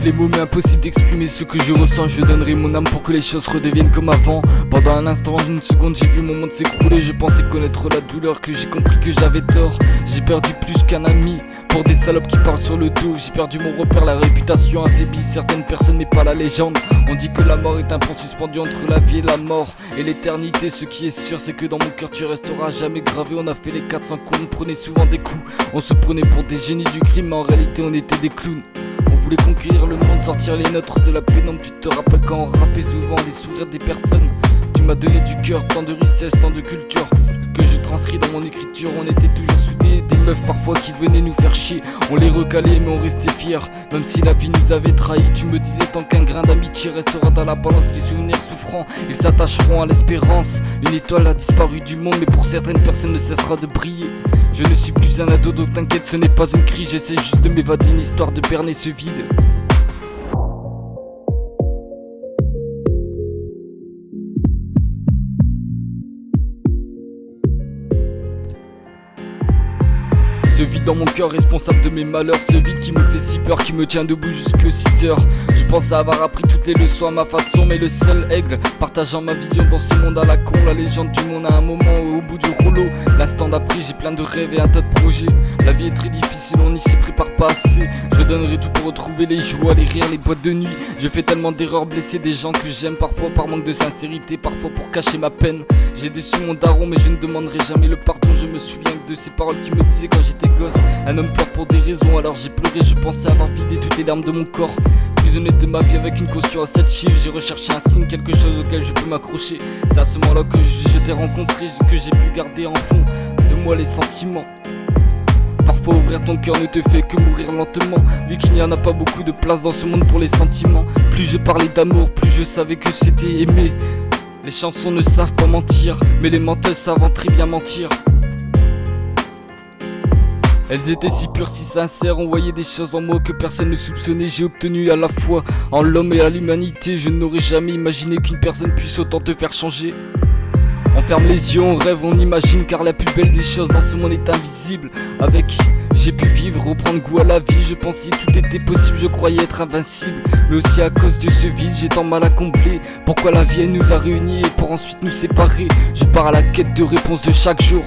les mots mais impossible d'exprimer ce que je ressens. Je donnerai mon âme pour que les choses redeviennent comme avant. Pendant un instant, une seconde, j'ai vu mon monde s'écrouler. Je pensais connaître la douleur, que j'ai compris que j'avais tort. J'ai perdu plus qu'un ami pour des salopes qui parlent sur le dos. J'ai perdu mon repère, la réputation affaiblie. Certaines personnes n'est pas la légende. On dit que la mort est un pont suspendu entre la vie et la mort Et l'éternité, ce qui est sûr c'est que dans mon cœur tu resteras jamais gravé. On a fait les 400 coups, on prenait souvent des coups. On se prenait pour des génies du crime. Mais en réalité on était des clowns conquérir le monde, sortir les nôtres de la pénombre Tu te rappelles quand on rappait souvent les sourires des personnes. Tu m'as donné du cœur, tant de richesse, tant de culture Que je transcris dans mon écriture, on était toujours parfois qui venaient nous faire chier. On les recalait mais on restait fiers. Même si la vie nous avait trahis Tu me disais tant qu'un grain d'amitié restera dans la balance Les souvenirs souffrants, ils s'attacheront à l'espérance. Une étoile a disparu du monde mais pour certaines personnes ne cessera de briller. Je ne suis plus un ado donc t'inquiète ce n'est pas une cri J'essaie juste de m'évader une histoire de berner ce vide Ce vide dans mon cœur responsable de mes malheurs. Ce vide qui me fait si peur, qui me tient debout jusque 6 heures. Je pense avoir appris toutes les leçons à ma façon Mais le seul aigle partageant ma vision dans ce monde à la con La légende du monde à un moment au bout du rouleau L'instant d'après j'ai plein de rêves et un tas de projets. La vie est très difficile, on n'y s'y prépare pas assez. Je donnerai tout pour retrouver les joies, les rires, les boîtes de nuit. Je fais tellement d'erreurs, blesser des gens que j'aime Parfois par manque de sincérité, parfois pour cacher ma peine. J'ai déçu mon daron mais je ne demanderai jamais le pardon Je me de ces paroles qui me disaient quand j'étais un homme pleure pour des raisons, alors j'ai pleuré, je pensais avoir vidé toutes les larmes de mon corps. Prisonnier de ma vie avec une caution à 7 chiffres, j'ai recherché un signe, quelque chose auquel je peux m'accrocher. C'est à ce moment-là que je, t'ai rencontré, que j'ai pu garder en fond de moi les sentiments. Parfois ouvrir ton cœur ne te fait que mourir lentement Vu qu'il n'y en a pas beaucoup de place dans ce monde pour les sentiments Plus je parlais d'amour, plus je savais que c'était aimé Les chansons ne savent pas mentir Mais les menteuses savent très bien mentir elles étaient si pures, si sincères, on voyait des choses en moi que personne ne soupçonnait. J'ai obtenu à la fois en l'homme et à l'humanité. Je n'aurais jamais imaginé qu'une personne puisse autant te faire changer. On ferme les yeux, on rêve, on imagine Car la plus belle des choses dans ce monde est invisible. Avec j'ai pu vivre, reprendre goût à la vie. Je pensais tout était possible, je croyais être invincible. Mais aussi à cause de ce vide, j'ai tant mal à combler Pourquoi la vie elle nous a réunis et pour ensuite nous séparer? Je pars à la quête de réponses de chaque jour